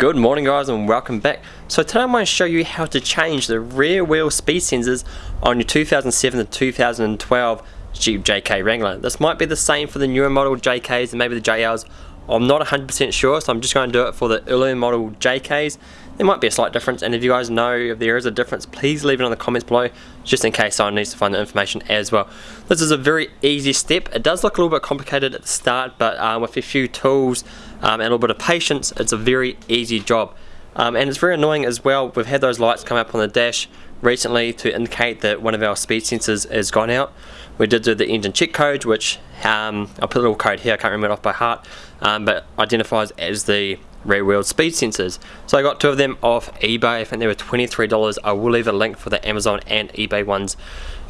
Good morning guys and welcome back. So today I'm going to show you how to change the rear wheel speed sensors on your 2007 to 2012 Jeep JK Wrangler. This might be the same for the newer model JKs and maybe the JLs. I'm not 100% sure so I'm just going to do it for the earlier model JKs. There might be a slight difference and if you guys know if there is a difference please leave it in the comments below just in case someone needs to find the information as well. This is a very easy step. It does look a little bit complicated at the start but uh, with a few tools um, and a little bit of patience it's a very easy job. Um, and it's very annoying as well, we've had those lights come up on the dash recently to indicate that one of our speed sensors has gone out. We did do the engine check code which um, I'll put a little code here, I can't remember it off by heart, um, but identifies as the rear wheel speed sensors. So I got two of them off eBay, I think they were $23. I will leave a link for the Amazon and eBay ones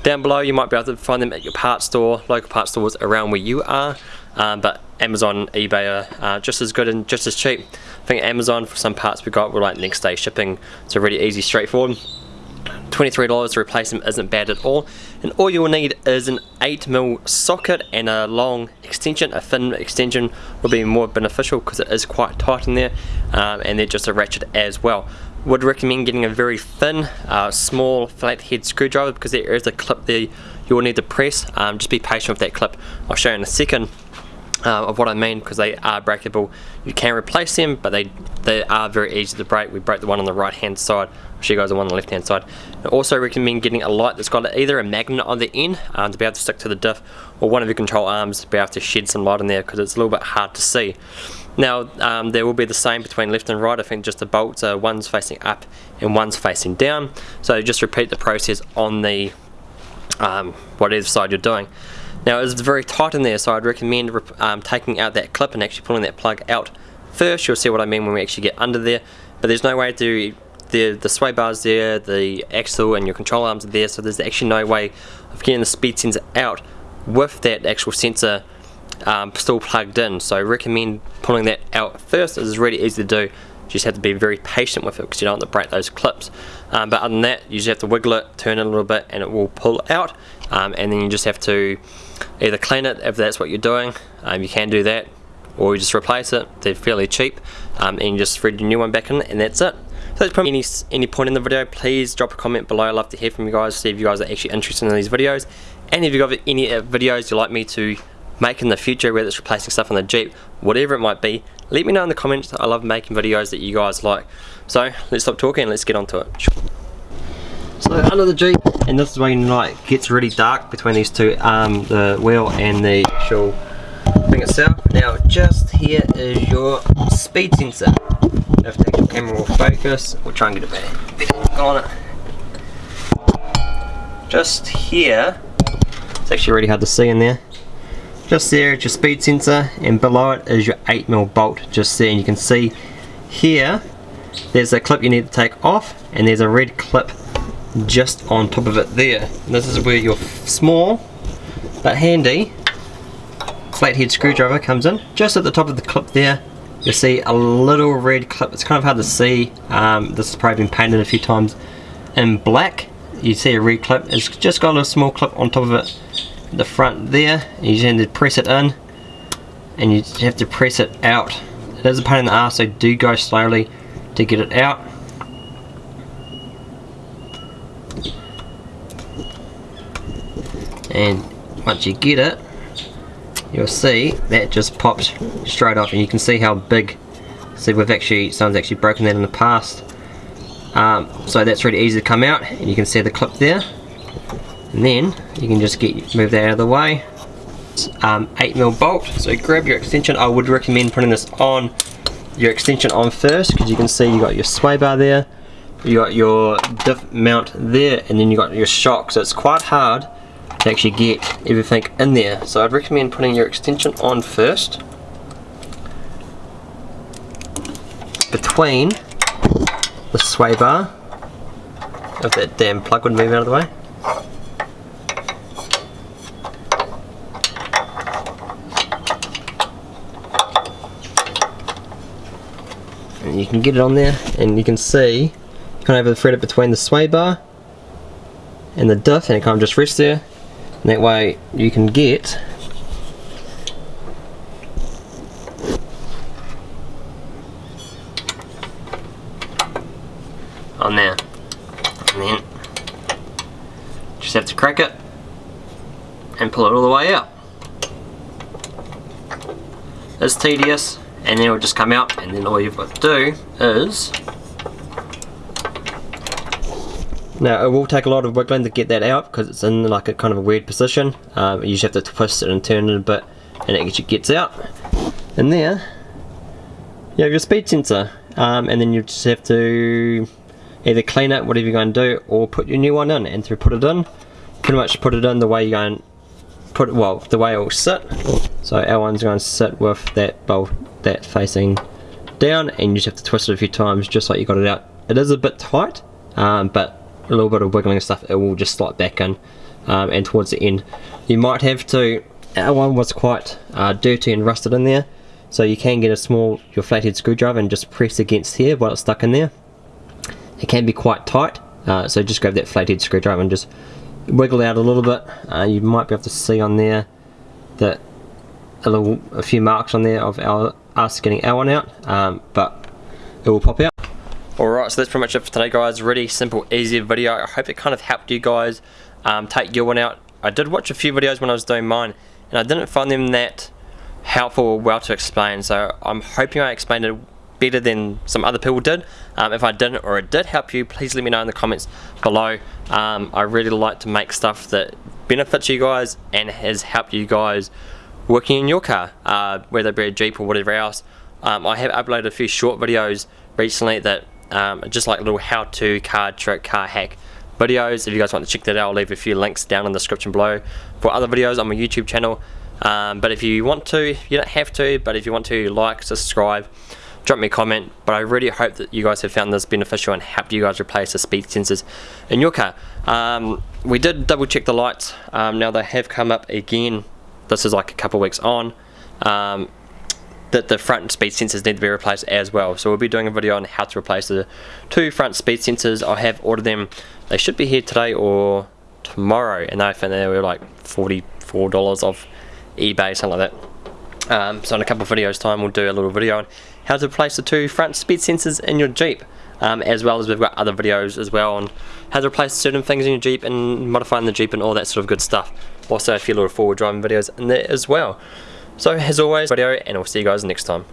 down below. You might be able to find them at your parts store, local parts stores around where you are, um, but Amazon, eBay are uh, just as good and just as cheap. I think Amazon for some parts we got were like next day shipping, so really easy, straightforward. $23 to replace them isn't bad at all and all you'll need is an 8mm socket and a long extension. A thin extension will be more beneficial because it is quite tight in there um, and they're just a ratchet as well. Would recommend getting a very thin uh, small flathead screwdriver because there is a clip there you will need to press. Um, just be patient with that clip. I'll show you in a second uh, of what I mean because they are breakable. You can replace them, but they they are very easy to break. We broke the one on the right hand side. I'll show you guys the one on the left hand side. I also recommend getting a light that's got either a magnet on the end um, to be able to stick to the diff, or one of your control arms to be able to shed some light in there because it's a little bit hard to see. Now um, there will be the same between left and right. I think just the bolts are one's facing up and one's facing down. So just repeat the process on the um, whatever side you're doing. Now it's very tight in there so I'd recommend um, taking out that clip and actually pulling that plug out first. You'll see what I mean when we actually get under there. But there's no way to, the, the sway bar's there, the axle and your control arms are there so there's actually no way of getting the speed sensor out with that actual sensor um, still plugged in. So I recommend pulling that out first. It's really easy to do. Just have to be very patient with it because you don't want to break those clips. Um, but other than that, you just have to wiggle it, turn it a little bit, and it will pull out. Um, and then you just have to either clean it if that's what you're doing um, you can do that or you just replace it. They're fairly cheap. Um, and you just thread your new one back in and that's it. So that's probably any, any point in the video. Please drop a comment below. I'd love to hear from you guys see if you guys are actually interested in these videos. And if you've got any uh, videos you'd like me to make in the future whether it's replacing stuff on the Jeep whatever it might be let me know in the comments I love making videos that you guys like so let's stop talking and let's get on to it so under the Jeep, and this is when like gets really dark between these two, um, the wheel and the actual thing itself. Now just here is your speed sensor. If the camera will focus, we'll try and get a better, better on it. Just here, it's actually really hard to see in there. Just there is your speed sensor and below it is your 8mm bolt just there and you can see here there's a clip you need to take off and there's a red clip just on top of it there. And this is where your small but handy flathead screwdriver comes in. Just at the top of the clip there you'll see a little red clip. It's kind of hard to see. Um, this has probably been painted a few times in black. You see a red clip. It's just got a little small clip on top of it the front there. You just need to press it in and you have to press it out. It is a pain in the ass so do go slowly to get it out. and once you get it you'll see that just pops straight off and you can see how big see we've actually someone's actually broken that in the past um, so that's really easy to come out and you can see the clip there and then you can just get move that out of the way um, 8mm bolt so grab your extension I would recommend putting this on your extension on first because you can see you got your sway bar there you got your diff mount there and then you got your shock so it's quite hard to actually get everything in there. So I'd recommend putting your extension on first. Between the sway bar, if that damn plug would move out of the way. And you can get it on there and you can see kind of have thread it between the sway bar and the diff and it kind of just rests there and that way you can get on there. And then just have to crack it and pull it all the way out. It's tedious and then it'll just come out and then all you've got to do is Now it will take a lot of wiggling to get that out because it's in like a kind of a weird position. Um, you just have to twist it and turn it a bit and it actually gets out. And there you have your speed sensor um, and then you just have to either clean it, whatever you're going to do, or put your new one in. And to put it in, pretty much put it in the way you're going put it, well, the way it will sit. So our one's going to sit with that bolt, that facing down, and you just have to twist it a few times just like you got it out. It is a bit tight, um, but a little bit of wiggling and stuff, it will just slide back in. Um, and towards the end, you might have to, our one was quite uh, dirty and rusted in there, so you can get a small, your flathead screwdriver and just press against here while it's stuck in there. It can be quite tight, uh, so just grab that flathead screwdriver and just wiggle out a little bit. Uh, you might be able to see on there that a little, a few marks on there of our us getting our one out, um, but it will pop out. Alright, so that's pretty much it for today guys. Really simple, easy video. I hope it kind of helped you guys um, take your one out. I did watch a few videos when I was doing mine, and I didn't find them that helpful or well to explain, so I'm hoping I explained it better than some other people did. Um, if I didn't or it did help you, please let me know in the comments below. Um, I really like to make stuff that benefits you guys and has helped you guys working in your car, uh, whether it be a Jeep or whatever else. Um, I have uploaded a few short videos recently that um, just like little how-to car trick, car hack videos. If you guys want to check that out, I'll leave a few links down in the description below for other videos on my YouTube channel. Um, but if you want to, you don't have to, but if you want to, like, subscribe, drop me a comment but I really hope that you guys have found this beneficial and helped you guys replace the speed sensors in your car um, we did double check the lights um, now they have come up again this is like a couple weeks on um, that the front speed sensors need to be replaced as well. So we'll be doing a video on how to replace the two front speed sensors. I have ordered them. They should be here today or tomorrow. And I think they were like $44 off eBay something like that. Um, so in a couple of videos time we'll do a little video on how to replace the two front speed sensors in your Jeep. Um, as well as we've got other videos as well on how to replace certain things in your Jeep and modifying the Jeep and all that sort of good stuff. Also a few little forward driving videos in there as well. So as always, video and I'll see you guys next time.